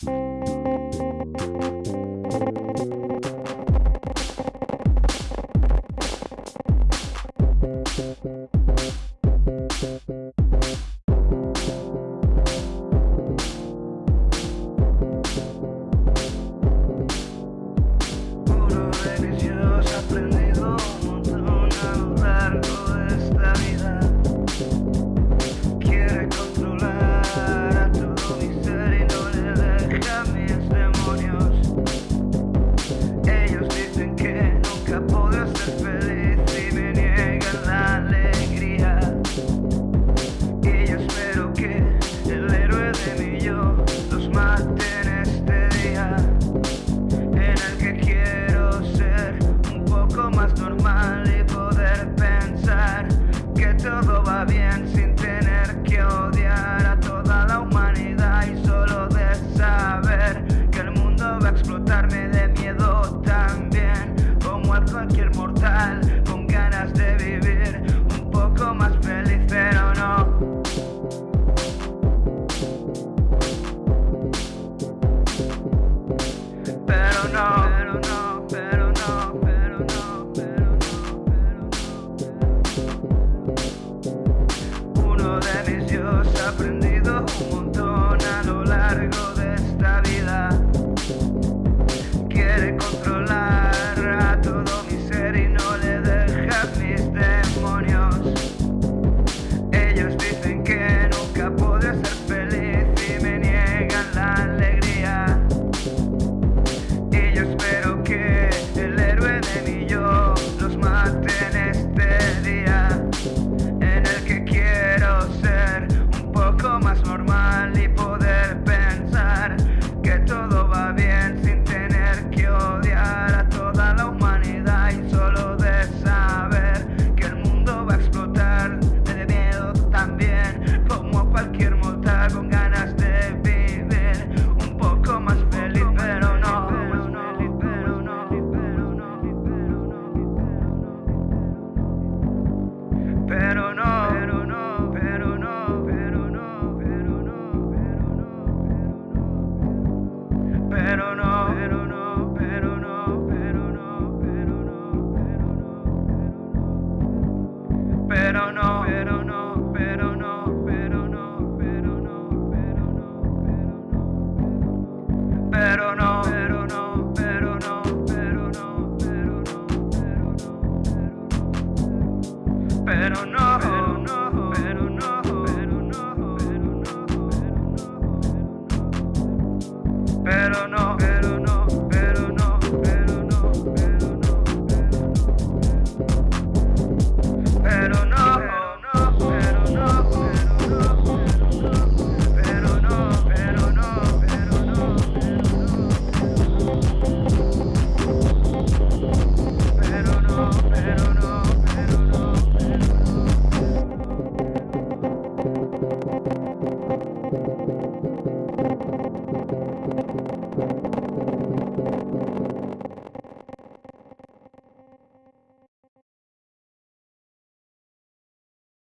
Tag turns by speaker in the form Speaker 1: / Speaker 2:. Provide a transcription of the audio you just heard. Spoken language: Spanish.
Speaker 1: Thank you. bien sin tener que odiar a toda la humanidad. possa aprender. pero no, pero no, pero no, pero no, pero no, pero no, pero no, pero no, pero no, pero no, pero no, pero no, pero no, pero no, pero no, pero no, pero no, pero no, pero no. pero no, pero no, pero no, pero no